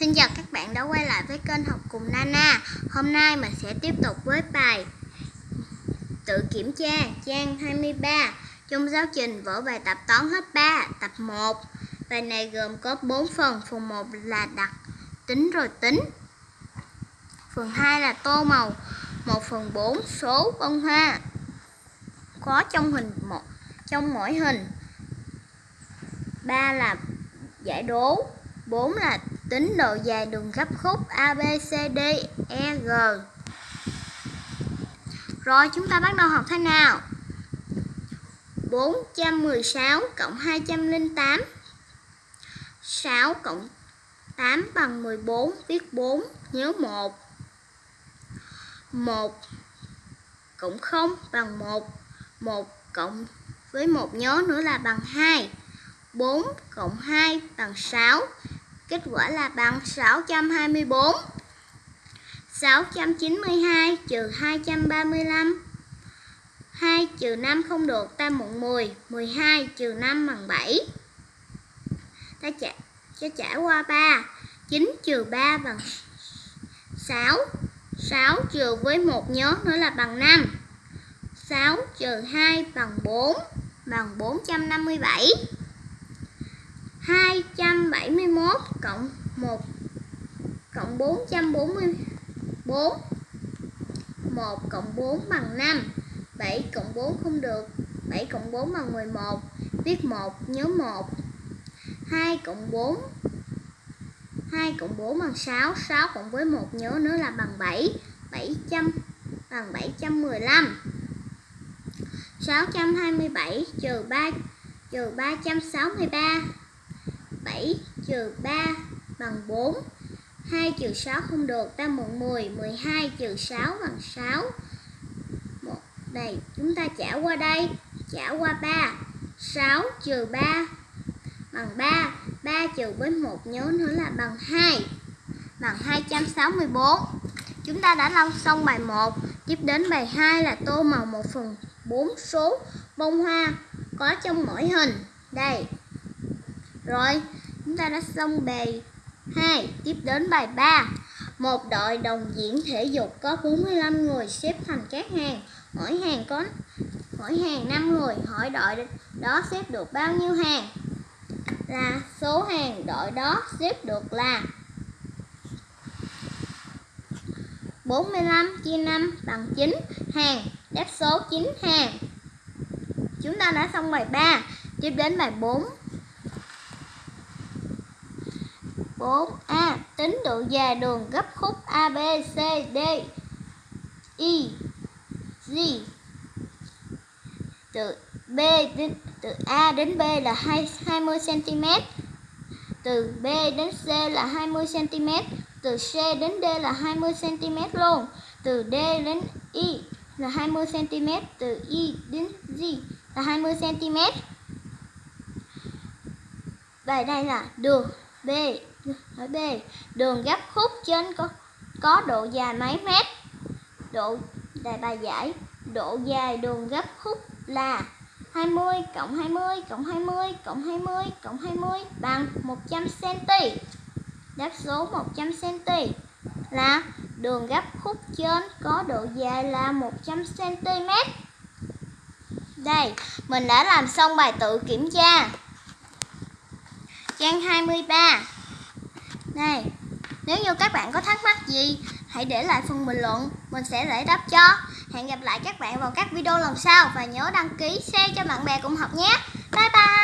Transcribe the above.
Xin chào các bạn đã quay lại với kênh học cùng Nana. Hôm nay mình sẽ tiếp tục với bài Tự kiểm tra, trang 23 Trong giáo trình vở bài tập toán lớp 3 tập 1 Bài này gồm có 4 phần. Phần 1 là đặt tính rồi tính. Phần 2 là tô màu. 1 phần 4 số bông hoa. Có trong hình một trong mỗi hình. 3 là giải đố. 4 là tính độ dài đường gấp khúc ABCDEG. Rồi, chúng ta bắt đầu học thế nào? 416 cộng 208 6 cộng 8 bằng 14 Viết 4 Nhớ 1 1 cộng 0 bằng 1 1 cộng với một nhớ nữa là bằng 2 4 cộng 2 bằng 6 Kết quả là bằng 624 692 trừ 235 2 trừ 5 không được ta mượn 10 12 trừ 5 bằng 7 Ta trả, cho trả qua 3 9 trừ 3 bằng 6 6 trừ với một nhớ nữa là bằng 5 6 trừ 2 bằng 4 Bằng 457 71 cộng 1 cộng 444 1 cộng 4 bằng 5 7 cộng 4 không được 7 cộng 4 bằng 11 Viết 1 nhớ 1 2 cộng 4 2 cộng 4 bằng 6 6 cộng với 1 nhớ nữa là bằng 7 700 bằng 715 627 trừ 3 trừ 363 7 trừ 3 bằng 4 2 trừ 6 không được ta mượn 10 12 trừ 6 bằng 6 1, Đây chúng ta trả qua đây Trả qua 3 6 trừ 3 bằng 3 3 trừ với 1 nhớ nữa là bằng 2 Bằng 264 Chúng ta đã lau xong bài 1 Tiếp đến bài 2 là tô màu 1 phần 4 số bông hoa có trong mỗi hình. Đây rồi, chúng ta đã xong bài 2 Tiếp đến bài 3 Một đội đồng diễn thể dục có 45 người xếp thành các hàng. Mỗi hàng có, mỗi hàng 5 người Hỏi đội đó xếp được bao nhiêu hàng? Là số hàng đội đó xếp được là 45 chia 5 bằng 9 hàng, Đáp số 9 hàng. Chúng ta đã xong bài 3 Tiếp đến bài 4 4A. Tính độ dài đường gấp khúc ABCD I e, G. Từ B đến, từ A đến B là 20 cm. Từ B đến C là 20 cm. Từ C đến D là 20 cm luôn. Từ D đến E là 20 cm. Từ E đến G là 20 cm. Vậy đây là đường B Hỏi B. Đường gấp khúc trên có có độ dài mấy mét? Độ đại bài giải. Độ dài đường gấp khúc là 20 cộng 20 cộng 20 cộng 20 cộng 20 bằng 100 cm. Đáp số 100 cm là đường gấp khúc trên có độ dài là 100 cm. Đây, mình đã làm xong bài tự kiểm tra. Trang 23 này, nếu như các bạn có thắc mắc gì, hãy để lại phần bình luận, mình sẽ giải đáp cho. Hẹn gặp lại các bạn vào các video lần sau và nhớ đăng ký, share cho bạn bè cùng học nhé. bye bye